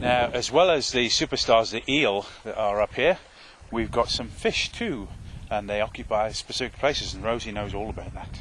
Now, as well as the superstars, the eel that are up here, we've got some fish too, and they occupy specific places, and Rosie knows all about that.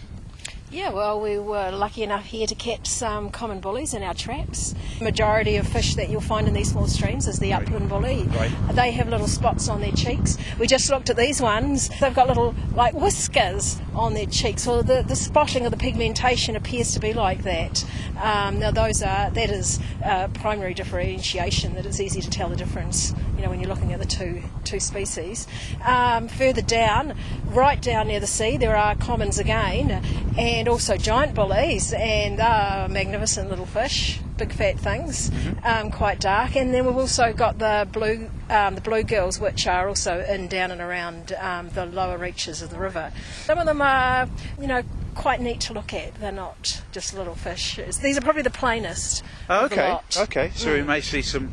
Yeah, well, we were lucky enough here to catch some common bullies in our traps. The majority of fish that you'll find in these small streams is the upland bully. Right. They have little spots on their cheeks. We just looked at these ones. They've got little, like, whiskers on their cheeks. Well, the, the spotting of the pigmentation appears to be like that. Um, now, those are, that is uh, primary differentiation, that it's easy to tell the difference, you know, when you're looking at the two, two species. Um, further down, right down near the sea, there are commons again, and also giant bullies, and uh, magnificent little fish, big fat things, um, quite dark. And then we've also got the blue, um, the bluegills, which are also in down and around um, the lower reaches of the river. Some of them are, you know, quite neat to look at. They're not just little fish. It's- These are probably the plainest. Oh, okay, okay. So we may see some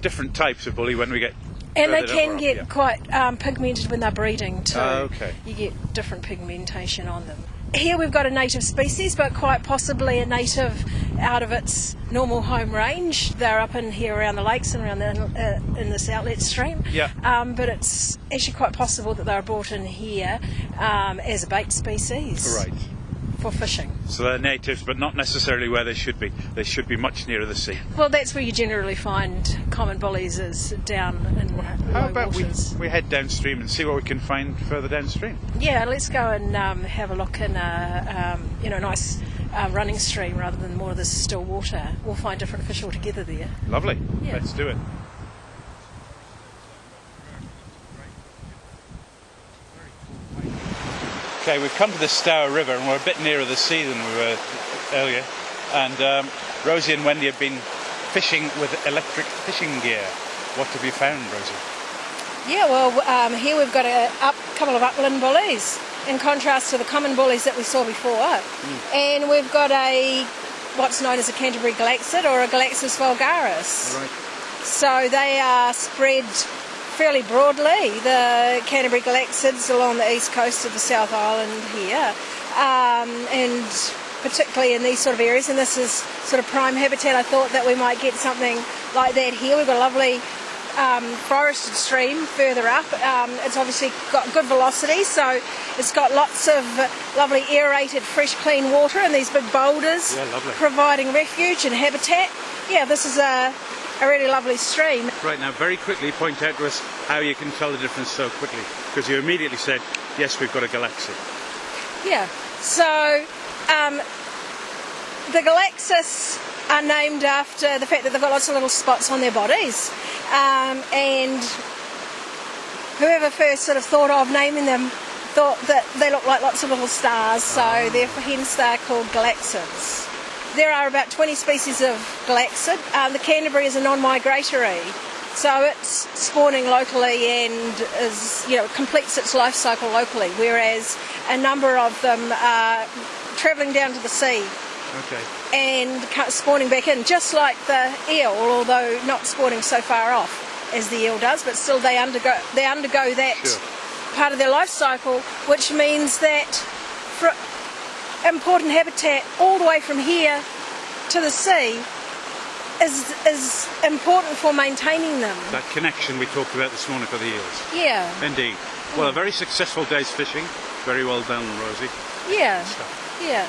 different types of bully when we get. And they can up, get yeah. quite um, pigmented when they're breeding too. Oh, okay. You get different pigmentation on them. Here we've got a native species, but quite possibly a native out of its normal home range. They're up in here around the lakes and around the, uh, in this outlet stream. Yeah. Um, but it's actually quite possible that they were brought in here um, as a bait species Right. For fishing. So they're natives, but not necessarily where they should be. They should be much nearer the sea. Well, that's where you generally find common bullies is down in How low about we, we head downstream and see what we can find further downstream? Yeah, let's go and um, have a look in a um, you know nice uh, running stream rather than more of this still water. We'll find different fish altogether there. Lovely. Yeah. Let's do it. Okay, we've come to the Stour River and we're a bit nearer the sea than we were earlier. And um, Rosie and Wendy have been fishing with electric fishing gear. What have you found, Rosie? Yeah, well, um, here we've got a up, couple of upland bullies in contrast to the common bullies that we saw before. And we've got a what's known as a Canterbury Galaxiid or a Galaxias vulgaris. Right. So they are spread fairly broadly. The Canterbury Galaxiids along the east coast of the South Island here, um, and particularly in these sort of areas. And this is sort of prime habitat. I thought that we might get something like that here. We've got a lovely um, forested stream further up. Um, it's obviously got good velocity, so it's got lots of lovely aerated, fresh, clean water, and these big boulders Yeah, providing refuge and habitat. Yeah, this is a, a really lovely stream. Right now, very quickly point out to us how you can tell the difference so quickly. Because you immediately said, yes, we've got a Galaxy. Yeah. So um, the Galaxias are named after the fact that they've got lots of little spots on their bodies, um, and whoever first sort of thought of naming them thought that they look like lots of little stars, so therefore hence they're called Galaxiids. There are about 20 species of Galaxiid. Um, the Canterbury is a non-migratory, so it's spawning locally and is, you know, completes its life cycle locally, whereas a number of them are travelling down to the sea Okay. and spawning back in, just like the eel, although not spawning so far off as the eel does, but still they undergo they undergo that Sure. part of their life cycle, which means that for important habitat all the way from here to the sea is is important for maintaining them. That connection we talked about this morning for the eels. Yeah, Indeed. Well, a very successful day's fishing. Very well done, Rosie. yeah, yeah.